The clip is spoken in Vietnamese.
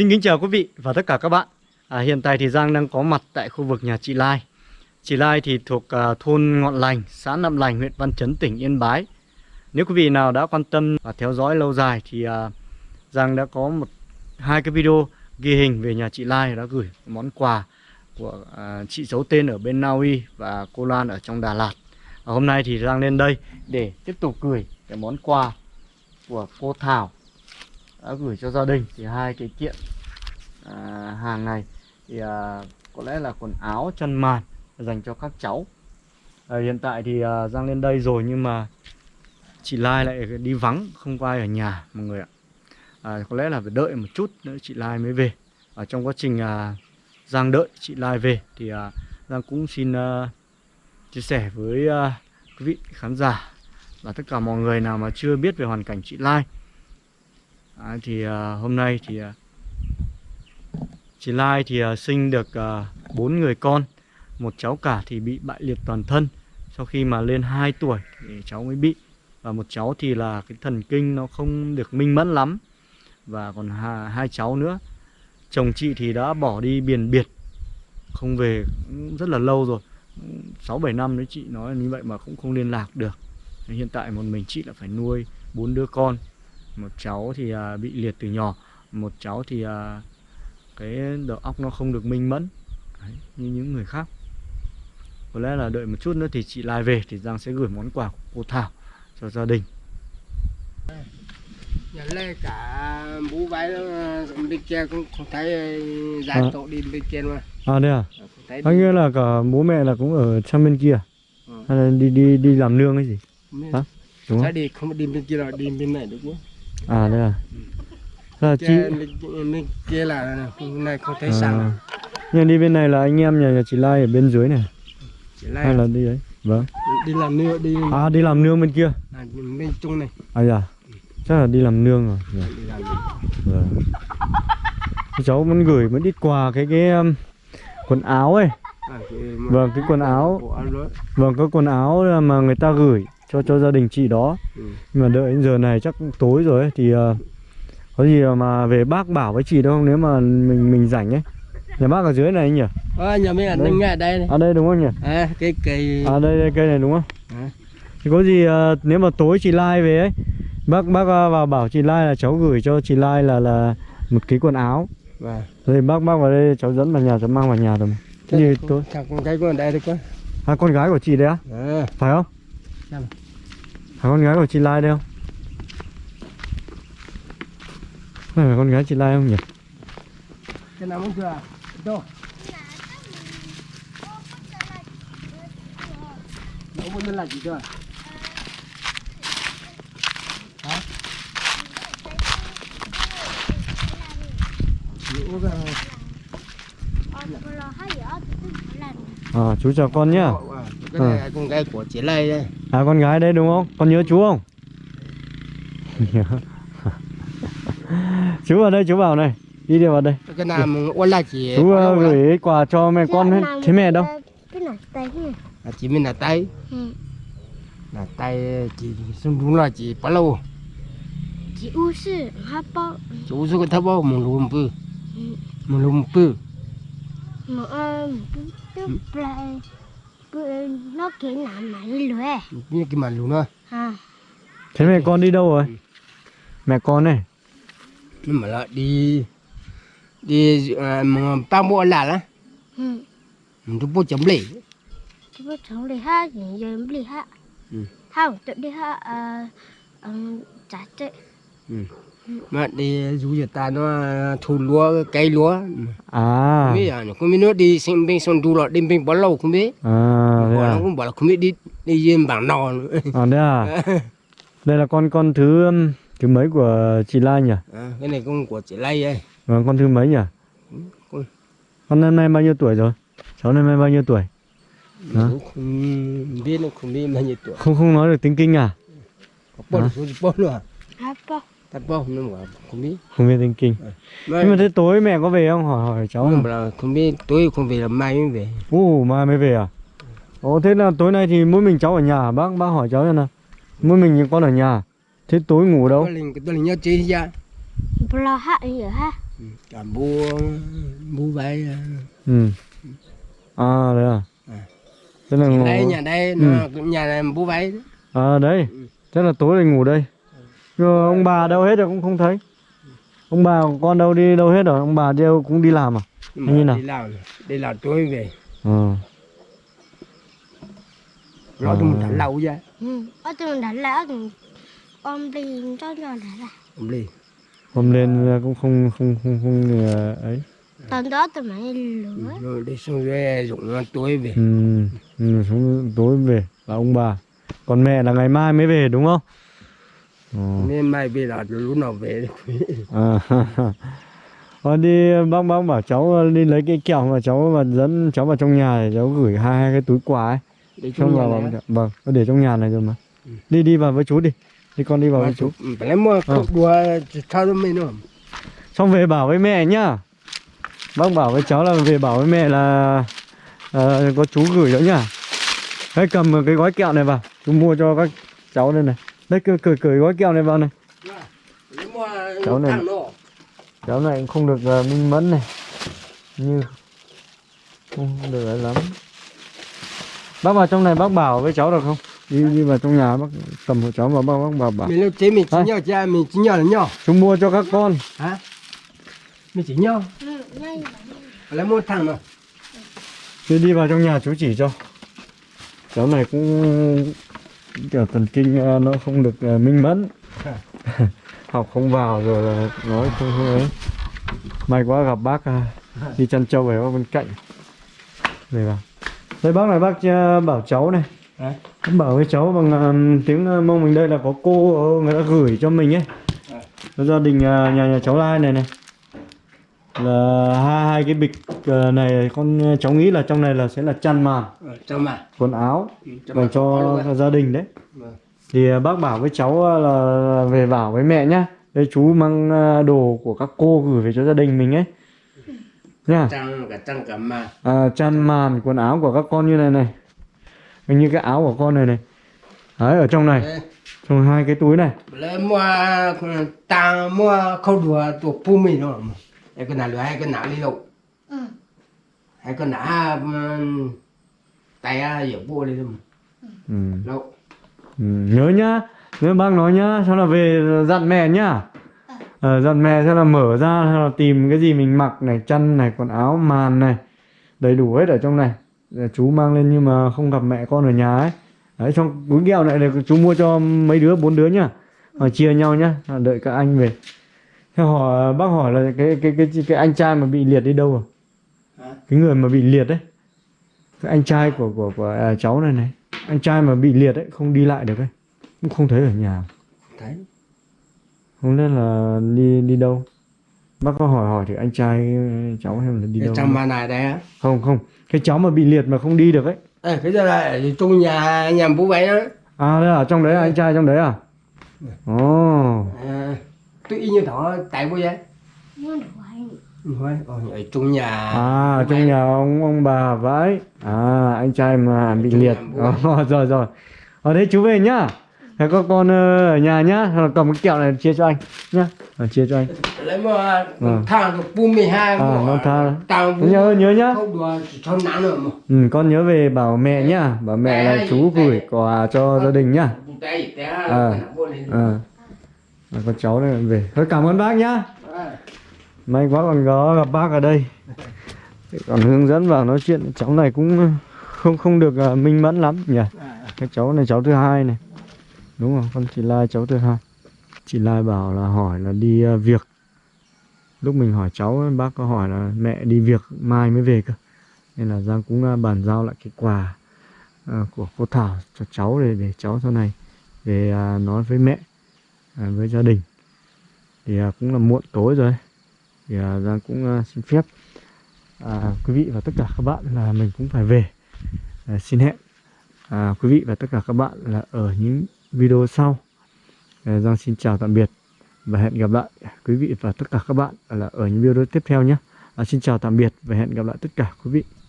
Xin kính chào quý vị và tất cả các bạn. À, Hiện tại thì Giang đang có mặt tại khu vực nhà chị Lai. Chị Lai thì thuộc à, thôn Ngọn Lành, xã Nậm Lành, huyện Văn Chấn, tỉnh Yên Bái. Nếu quý vị nào đã quan tâm và theo dõi lâu dài thì à, Giang đã có một hai cái video ghi hình về nhà chị Lai đã gửi món quà của à, chị giấu tên ở bên Na Uy và cô lan ở trong Đà Lạt. À, Hôm nay thì Giang lên đây để tiếp tục gửi cái món quà của cô Thảo đã gửi cho gia đình thì hai cái kiện. À, hàng này thì à, có lẽ là quần áo chân màn dành cho các cháu. À, hiện tại thì à, Giang lên đây rồi nhưng mà chị Lai lại đi vắng không có ai ở nhà mọi người ạ. À, có lẽ là phải đợi một chút nữa chị Lai mới về. Ở trong quá trình à, Giang đợi chị Lai về thì à, Giang cũng xin à, chia sẻ với à, quý vị khán giả và tất cả mọi người nào mà chưa biết về hoàn cảnh chị Lai à, thì à, hôm nay thì à, chị Lai thì à, sinh được à, bốn người con. Một cháu cả thì bị bại liệt toàn thân. Sau khi mà lên 2 tuổi thì cháu mới bị. Và một cháu thì là cái thần kinh nó không được minh mẫn lắm. Và còn hai, hai cháu nữa. Chồng chị thì đã bỏ đi biển biệt. Không về rất là lâu rồi. Sáu bảy năm đấy chị nói như vậy mà cũng không liên lạc được. Hiện tại một mình chị là phải nuôi bốn đứa con một cháu thì à, bị liệt từ nhỏ. Một cháu thì à, cái đầu óc nó không được minh mẫn. Đấy, như những người khác. Có lẽ là đợi một chút nữa thì chị Lai về thì Giang sẽ gửi món quà của cô Thảo cho gia đình. Nhà lê cả bố bái bên kia cũng không thấy giải À. tổ đi bên kia mà à đây à? Anh nghĩa là cả bố mẹ là cũng ở sang bên kia Ừ. hay là đi đi đi làm nương hay gì? Hả? đúng không? Đi không đi bên kia rồi đi bên này được không? À đây à là chị Kia, bên, bên kia là này không thấy à, nhưng đi bên này là anh em nhà, nhà chị Lai ở bên dưới này. Chỉ hay là là đi đấy? Vâng. Đi làm nưa đi à đi làm nương bên kia. À, bên trung này. À dạ. Chắc là đi làm nương rồi. Dạ. đi làm Vâng. Cháu vẫn gửi vẫn ít quà cái cái um, quần áo ấy. à, Vâng, cái quần áo. Vâng, có quần áo mà người ta gửi cho cho gia đình chị đó. Ừ. Nhưng mà đợi đến giờ này chắc tối rồi ấy thì uh, có gì mà về bác bảo với chị đâu không nếu mà mình mình rảnh ấy. Nhà bác ở dưới này anh nhỉ? à, nhà mình ở Đây. ngay đây này À đây đúng không nhỉ? à, cái cây À đây đây cây này đúng không? À. Thì có gì uh, nếu mà tối chị Lai về ấy, bác bác uh, vào bảo chị Lai là cháu gửi cho chị Lai là là một cái quần áo. và Rồi bác bác vào đây cháu dẫn vào nhà cháu mang vào nhà rồi. mà. Thế thì tối thằng con cái con đây được con À con gái của chị đấy á? à, Phải không? Phải con gái của chị Lai đây không? Phải là con gái chị Lai không nhỉ? cái nào muốn chưa đâu nó muốn là gì cơ hả Ủa, cái- À chú chào con nhá. Cái này là con gái của chị Lê đây À con gái đấy đúng không? Con nhớ chú không? chú vào đây chú vào này. Đi đi vào đây. cái nào mà ôn là chị Chú uh, gửi quà cho mẹ con hết. Thế mẹ đâu? Là chị mình là tay Ừ. là tay chị xong đúng là chị bao lâu Chị U sư hát bao chú số cái thấp bao một lùm bự một lùm bự ờ tức lại bữa nó kỹ làm mà lưỡi như cái mà lùm đó à. Thế mẹ con đi đâu rồi? Mẹ con này. nhưng mà lại đi đi à, mà ba mua là lá ừ. Cứ bố chấm lì. Chị bắt sống đi hát gì giờ mới đi hát Ừ. không tự đi hát ờ ờ trả chạy mà đi dù giờ ta nó thu lúa cây lúa À. không biết à không biết nó đi xem bên sông du rồi đi bên bao lâu không biết À nó à. cũng bảo là không biết đi đi trên bảng nò nữa. À đây à. Đây là con con thứ um, thứ mấy của chị Lai nhỉ? à, cái này con của chị Lây ấy Vâng, con thứ mấy nhỉ? con- Con năm nay bao nhiêu tuổi rồi? Cháu năm nay bao nhiêu tuổi? Hả? không biết nó không biết bao nhiêu tuổi Không không nói được tiếng kinh à? có số bao nó bảo không biết Không biết tiếng kinh. mà Nhưng mà thế tối mẹ có về không? Hỏi hỏi cháu. bảo là không biết tối không về là mai mới về Ồ, mai mới về à? Ồ, thế là tối nay thì mỗi mình cháu ở nhà? Bác bác hỏi cháu xem nào. Mỗi mình con ở nhà. Thế tối ngủ đâu? tôi liền tôi liền nhớ chơi ra bao hát gì ở hát cả mua mua váy ừ à đấy à À. thế là ngủ đây nhà đây nó nhà này mua váy à đấy thế là tối thì ngủ đây mà ông bà đâu hết rồi cũng không thấy. Ông bà con đâu đi đâu hết rồi ông bà đều cũng đi làm à? Nhưng Như nào? đi làm đi làm tối về. Ờ. Nó À. tôi mình lâu ra ừ ở tôi đã lỡ con đi cho cho đã là không đi. Hôm lên cũng không không không không ờ, ấy. Tận đó tôi mới lửa rồi đi xuống về dùng nó tối về. Ừ, ừ xuống tối về. Là ông bà. Còn mẹ là ngày mai mới về đúng không? ờ. Nên mai về là lúc nào về À, Thôi đi bác bác bảo cháu đi lấy cái kẹo mà cháu mà dẫn cháu vào trong nhà để cháu gửi hai, hai cái túi quà ấy. Xong chung vào vâng có để trong nhà này rồi mà. Ừ. đi đi vào với chú đi. Đi con đi vào với chú. lấy mua Ờ. cốc đua sao nó mới nữa xong về bảo với mẹ nhá. Bác bảo với cháu là về bảo với mẹ là ờ, có chú gửi đó nhá. Hãy cầm cái gói kẹo này vào. Chú mua cho các cháu đây này đây cười cười cười gói kẹo này vào này. Cháu này- cháu này cũng không được ờ, minh mẫn này. Như không được ấy lắm. Bác vào trong này bác bảo với cháu được không? Đi đi vào trong nhà bác cầm hộ cháu vào bác bác bảo bảo. Mình lúc chế mình chỉ nhau cha mình chỉ nhau là nhau chú mua cho các con. Hả? Mình chỉ nhau ừ ngay lấy mua thằng nó Chứ đi vào trong nhà chú chỉ cho. Cháu này cũng kiểu thần kinh ờ, nó không được ờ, minh mẫn. Học không vào rồi là nói không không ấy. May quá gặp bác ờ, đi chăn trâu về bên cạnh. Về vào. Đây bác này bác bảo cháu này. Hả? Bác bảo với cháu bằng tiếng mông mình đây là có cô người ta gửi cho mình ấy. À. Gia đình nhà nhà cháu Lai này này là hai hai cái bịch ờ, này con ờ, cháu nghĩ là trong này là sẽ là chăn màn Ờ, cho mà quần áo Ừ, cho dành cho gia đình đấy. Vâng. thì ờ, bác bảo với cháu ờ, là về bảo với mẹ nhá đây chú mang ờ, đồ của các cô gửi về cho gia đình mình ấy. Nha. Trăng cả trăng cả mà à, chăn màn quần áo của các con như này này. Hình như cái áo của con này này. Đấy ở trong này. Đấy. trong hai cái túi này. Lấy mua tăng mua khâu đùa tổ pu mì nó mà hay cái nào lừa hay cái nào đâu ừ. Hay cái nào um, tay à giờ bua đi đâu ừ. đâu Ừ, nhớ nhá nhớ bác nói nhá sau là về dặn mẹ nhá. Ờ, dặn mẹ sẽ là mở ra hay là tìm cái gì mình mặc này chăn này quần áo màn này đầy đủ hết ở trong này. Để chú mang lên nhưng mà không gặp mẹ con ở nhà ấy. Đấy trong túi kẹo này là chú mua cho mấy đứa bốn đứa nhá. Chia nhau nhá À, đợi các anh về hỏi bác hỏi là cái cái cái cái, cái anh trai mà bị liệt đi đâu rồi Hả? cái người mà bị liệt đấy cái anh trai của của của à, cháu này này. Anh trai mà bị liệt ấy không đi lại được ấy. Cũng không thấy ở nhà. Thấy. Không biết là đi đi đâu. Bác có hỏi hỏi thì anh trai cháu xem là đi cái đâu trong mà này đây á. Không không. Cái cháu mà bị liệt mà không đi được ấy. Ê, cái giờ là ở trong nhà nhà bố vậy đó. À đấy ở trong đấy à? anh trai trong đấy à? Ồ. À, tôi y như thọ tại bố vậy thôi ở trong nhà. À trong nhà ông ông bà vậy. À anh trai mà bị liệt. rồi rồi. Ở đấy chú về nhá. Thế có con ờ, ở nhà nhá. Rồi cầm cái kẹo này chia cho anh nhá. Rồi, chia cho anh. Lấy mua Vâng. thằng pu mì hai À, tha. tăng nhớ nhớ nhá. Mà. Ừ, con nhớ về bảo mẹ nhá. Bảo mẹ là chú gửi quà cho gia đình nhá. À. à là con cháu này về. Thôi cảm ơn bác nhá. May quá còn có gặp bác ở đây. Còn hướng dẫn vào nói chuyện cháu này cũng không không được uh, minh mẫn lắm nhỉ? Cái cháu này cháu thứ hai này. Đúng không? Con chị Lai cháu thứ hai. Chị Lai bảo là hỏi là đi uh, việc. Lúc mình hỏi cháu bác có hỏi là mẹ đi việc mai mới về cơ. Nên là Giang cũng uh, bàn giao lại cái quà uh, của cô Thảo cho cháu để để cháu sau này về uh, nói với mẹ. À, với gia đình. Thì à, cũng là muộn tối rồi. Thì à, Giang cũng xin phép à, quý vị và tất cả các bạn là mình cũng phải về. À, xin hẹn à, quý vị và tất cả các bạn là ở những video sau. À, Giang xin chào tạm biệt và hẹn gặp lại quý vị và tất cả các bạn là ở những video tiếp theo nhé. À, xin chào tạm biệt và hẹn gặp lại tất cả quý vị.